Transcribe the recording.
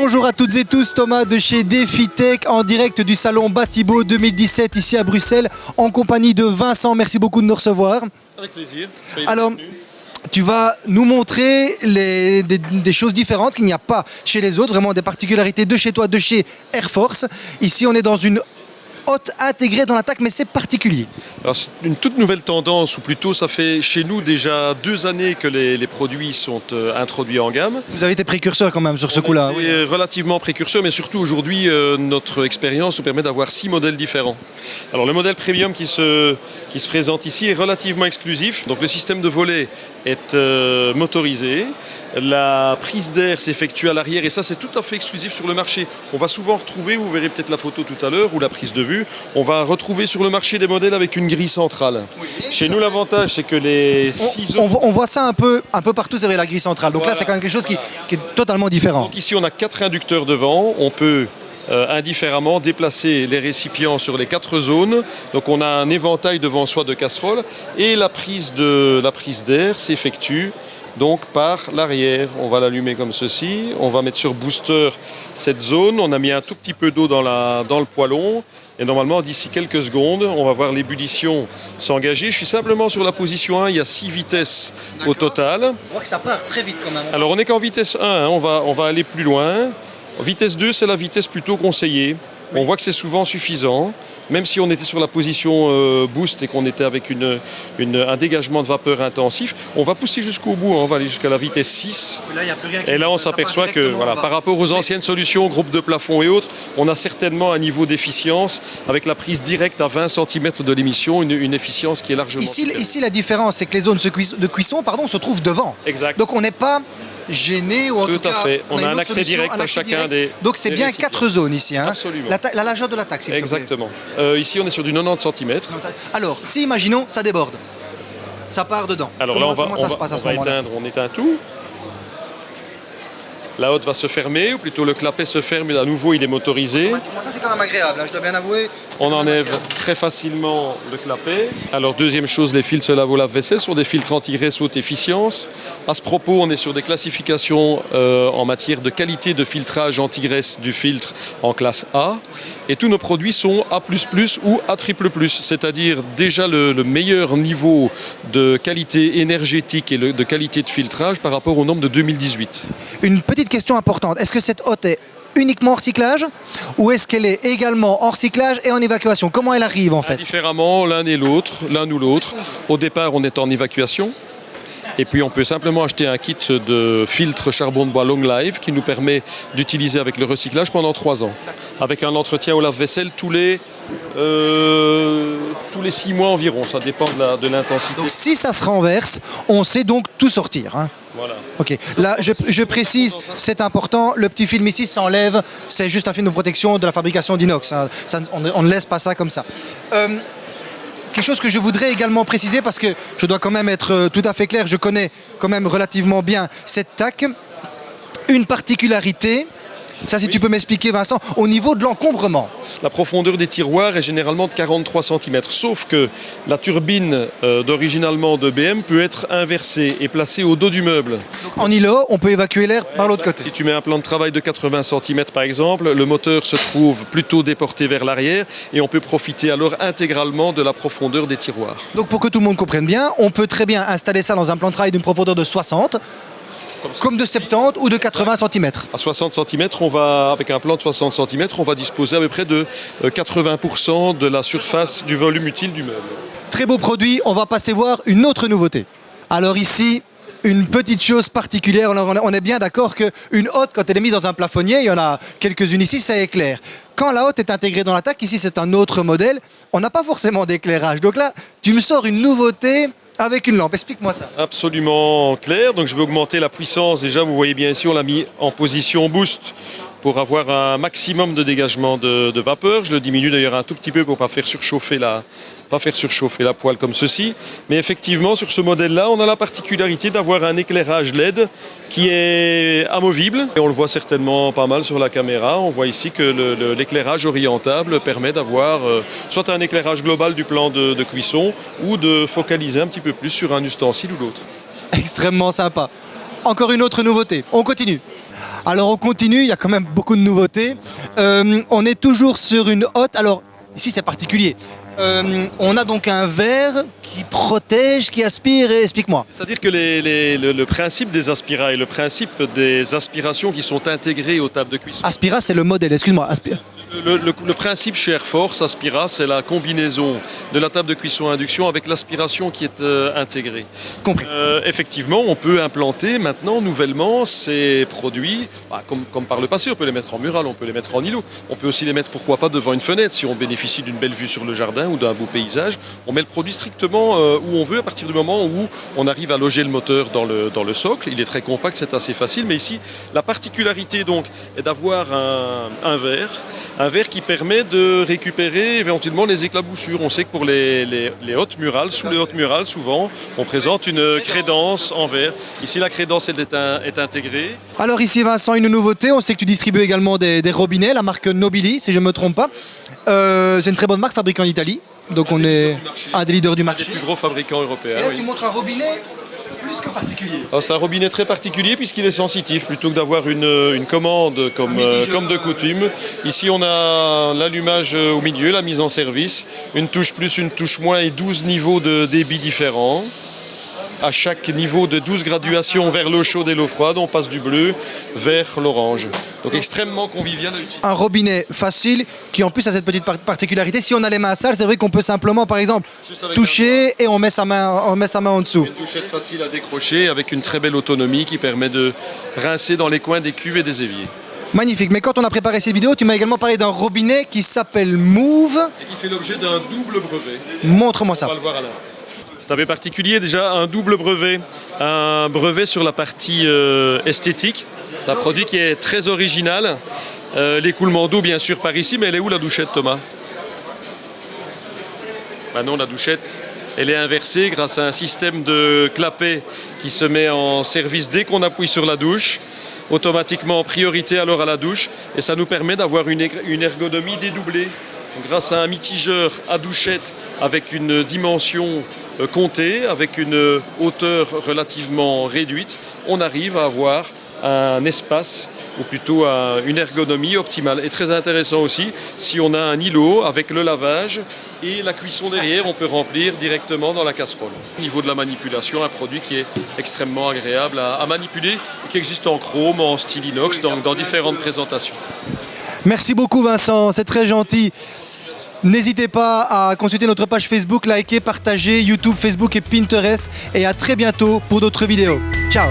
Bonjour à toutes et tous, Thomas de chez DefiTech en direct du salon Batibo 2017 ici à Bruxelles en compagnie de Vincent. Merci beaucoup de nous recevoir. Avec plaisir. Alors, tu vas nous montrer les, des, des, choses différentes qu'il n'y a pas chez les autres, vraiment des particularités de chez toi, de chez Air Force. Ici, on est dans une haute intégrée dans l'attaque, mais c'est particulier. C'est une toute nouvelle tendance, ou plutôt ça fait chez nous déjà deux années que les, les produits sont euh, introduits en gamme. Vous avez été précurseur quand même sur ce coup-là. Oui, relativement précurseur, mais surtout aujourd'hui, euh, notre expérience nous permet d'avoir six modèles différents. Alors le modèle premium qui se, qui se présente ici est relativement exclusif. Donc le système de volet est euh, motorisé. La prise d'air s'effectue à l'arrière et ça c'est tout à fait exclusif sur le marché. On va souvent retrouver, vous verrez peut-être la photo tout à l'heure ou la prise de vue, on va retrouver sur le marché des modèles avec une grille centrale. Oui, Chez nous l'avantage c'est que les ciseaux... On, on, voit ça un peu, un peu partout avec la grille centrale. Donc voilà, là c'est quand même quelque chose qui, est totalement différent. Donc ici on a quatre inducteurs devant, on peut euh, indifféremment déplacer les récipients sur les quatre zones. Donc on a un éventail devant soi de casseroles et la prise d'air s'effectue donc par l'arrière. On va l'allumer comme ceci, on va mettre sur booster cette zone, on a mis un tout petit peu d'eau dans, dans le poêlon et normalement d'ici quelques secondes on va voir l'ébullition s'engager. Je suis simplement sur la position 1, il y a 6 vitesses au total. On voit que ça part très vite quand même. Alors on n'est qu'en vitesse 1, hein. on, va, on va aller plus loin. Vitesse 2 c'est la vitesse plutôt conseillée. On voit que c'est souvent suffisant, même si on était sur la position euh, boost et qu'on était avec une, une, un dégagement de vapeur intensif, on va pousser jusqu'au bout, hein, on va aller jusqu'à la vitesse 6. Et là, et là on s'aperçoit que voilà, par rapport aux anciennes solutions, groupe de plafond et autres, on a certainement un niveau d'efficience avec la prise directe à 20 cm de l'émission, une, une, efficience qui est largement Ici, ici la différence, c'est que les zones de cuisson pardon, se trouvent devant. Exact. Donc on n'est pas gêné ou en tout, tout à cas, fait. On, on a, un accès solution, direct un à chacun direct. des. Donc c'est bien récipients. quatre zones ici. Hein. Absolument. La, la largeur de l'attaque, s'il Exactement. Euh, ici, on est sur du 90 cm. Alors, si imaginons, ça déborde, ça part dedans. Alors comment, là, on va, on va, passe on va éteindre, on éteint tout. La hotte va se fermer, ou plutôt le clapet se ferme, et à nouveau il est motorisé. Ça c'est quand même agréable, hein, je dois bien avouer. On enlève très facilement le clapet. Alors deuxième chose, les filtres lavabo lave-vaisselle sont des filtres anti-graisse haute efficience. À ce propos, on est sur des classifications euh, en matière de qualité de filtrage anti-graisse du filtre en classe A. Et tous nos produits sont A++ ou A++, c'est-à-dire déjà le, le, meilleur niveau de qualité énergétique et le, de qualité de filtrage par rapport aux normes de 2018. Une petite question importante, est-ce que cette hotte est uniquement en recyclage ou est-ce qu'elle est également en recyclage et en évacuation? Comment elle arrive en fait? Différemment, l'un et l'autre, l'un ou l'autre. Au départ, on est en évacuation. Et puis on peut simplement acheter un kit de filtre charbon de bois Long Life qui nous permet d'utiliser avec le recyclage pendant 3 ans. Avec un entretien au lave-vaisselle tous les euh, tous les 6 mois environ, ça dépend de l'intensité. Donc si ça se renverse, on sait donc tout sortir. Hein Ok, là je, précise, c'est important, le petit film ici s'enlève, c'est juste un film de protection de la fabrication d'inox, hein. on, on, ne laisse pas ça comme ça. Euh, quelque chose que je voudrais également préciser parce que je dois quand même être euh, tout à fait clair, je connais quand même relativement bien cette TAC. Une particularité, ça, si oui. tu peux m'expliquer, Vincent, au niveau de l'encombrement. La profondeur des tiroirs est généralement de 43 cm, sauf que la turbine euh, d'origine allemande de BM peut être inversée et placée au dos du meuble. Donc, en îlot, on peut évacuer l'air ouais, par l'autre côté. Si tu mets un plan de travail de 80 cm par exemple, le moteur se trouve plutôt déporté vers l'arrière et on peut profiter alors intégralement de la profondeur des tiroirs. Donc pour que tout le monde comprenne bien, on peut très bien installer ça dans un plan de travail d'une profondeur de 60 comme, comme, de 70 ou de 80 cm. À 60 cm, on va, avec un plan de 60 cm, on va disposer à peu près de 80% de la surface du volume utile du meuble. Très beau produit, on va passer voir une autre nouveauté. Alors ici, une petite chose particulière, on est bien d'accord qu'une hotte, quand elle est mise dans un plafonnier, il y en a quelques-unes ici, ça éclaire. Quand la hotte est intégrée dans l'attaque, ici c'est un autre modèle, on n'a pas forcément d'éclairage. Donc là, tu me sors une nouveauté avec une lampe. Explique-moi ça. Absolument clair. Donc je vais augmenter la puissance. Déjà, vous voyez bien ici, on l'a mis en position boost pour avoir un maximum de dégagement de, de vapeur. Je le diminue d'ailleurs un tout petit peu pour ne pas faire surchauffer la, pas faire surchauffer la poêle comme ceci. Mais effectivement, sur ce modèle-là, on a la particularité d'avoir un éclairage LED qui est amovible. Et on le voit certainement pas mal sur la caméra. On voit ici que l'éclairage orientable permet d'avoir euh, soit un éclairage global du plan de, cuisson ou de focaliser un petit peu plus sur un ustensile ou l'autre. Extrêmement sympa. Encore une autre nouveauté. On continue. Alors on continue, il y a quand même beaucoup de nouveautés. Euh, on est toujours sur une hotte. Alors ici c'est particulier. Euh, on a donc un verre qui protège, qui aspire. et Explique-moi. C'est-à-dire que les- les- le, le principe des aspira et le principe des aspirations qui sont intégrées aux tables de cuisson. Aspira, c'est le modèle. Excuse-moi. Aspira. Le, le- le principe chez Air Force Aspira, c'est la combinaison de la table de cuisson à induction avec l'aspiration qui est euh, intégrée. Compris. Euh, effectivement, on peut implanter maintenant nouvellement ces produits, bah, comme, comme par le passé, on peut les mettre en mural, on peut les mettre en îlot, on peut aussi les mettre pourquoi pas devant une fenêtre si on bénéficie d'une belle vue sur le jardin ou d'un beau paysage. On met le produit strictement euh, où on veut à partir du moment où on arrive à loger le moteur dans le, dans le socle. Il est très compact, c'est assez facile, mais ici la particularité donc est d'avoir un, un verre, un verre qui permet de récupérer éventuellement les éclaboussures. On sait que pour les, les, les hautes murales, sous les hautes murales, souvent, on présente une crédence en verre. Ici, la crédence elle est, un- est intégrée. Alors ici Vincent, une nouveauté. On sait que tu distribues également des, des robinets, la marque Nobili, si je ne me trompe pas. Euh, c'est une très bonne marque fabriquée en Italie. Donc on est un des leaders du marché. plus gros fabricants européens. Et là oui. tu montres un robinet plus que particulier. Alors, C'est un robinet très particulier puisqu'il est sensitif. Plutôt que d'avoir une, une commande comme, euh, comme de coutume, ici on a l'allumage euh, au milieu, la mise en service, une touche plus, une touche moins et 12 niveaux de débit différents. À chaque niveau de 12 graduations vers l'eau chaude et l'eau froide, on passe du bleu vers l'orange. Donc extrêmement convivial un robinet facile qui en plus a cette petite par- particularité. Si on a les mains sales, c'est vrai qu'on peut simplement, par exemple, toucher et on met sa main, on met sa main en dessous. Une touchette facile à décrocher avec une très belle autonomie qui permet de rincer dans les coins des cuves et des éviers. Magnifique. Mais quand on a préparé cette vidéo, tu m'as également parlé d'un robinet qui s'appelle Move. Et qui fait l'objet d'un double brevet. Montre-moi On ça. va le voir à l'instant. C'est un particulier déjà, un double brevet. Un brevet sur la partie euh, esthétique. Un produit qui est très original. Euh, L'écoulement d'eau bien sûr par ici, mais elle est où la douchette Thomas? Ah non, la douchette, elle est inversée grâce à un système de clapet qui se met en service dès qu'on appuie sur la douche. Automatiquement en priorité alors à la douche. Et ça nous permet d'avoir une ergonomie dédoublée. Grâce à un mitigeur à douchette avec une dimension euh, comptée, avec une hauteur relativement réduite, on arrive à avoir un espace ou plutôt un- une ergonomie optimale. Et très intéressant aussi, si on a un îlot avec le lavage et la cuisson derrière, on peut remplir directement dans la casserole. Au niveau de la manipulation, un produit qui est extrêmement agréable à, manipuler, qui existe en chrome, en style inox, dans- dans différentes présentations. Merci beaucoup Vincent, c'est très gentil. N'hésitez pas à consulter notre page Facebook, liker, partager, YouTube, Facebook et Pinterest. Et à très bientôt pour d'autres vidéos. Ciao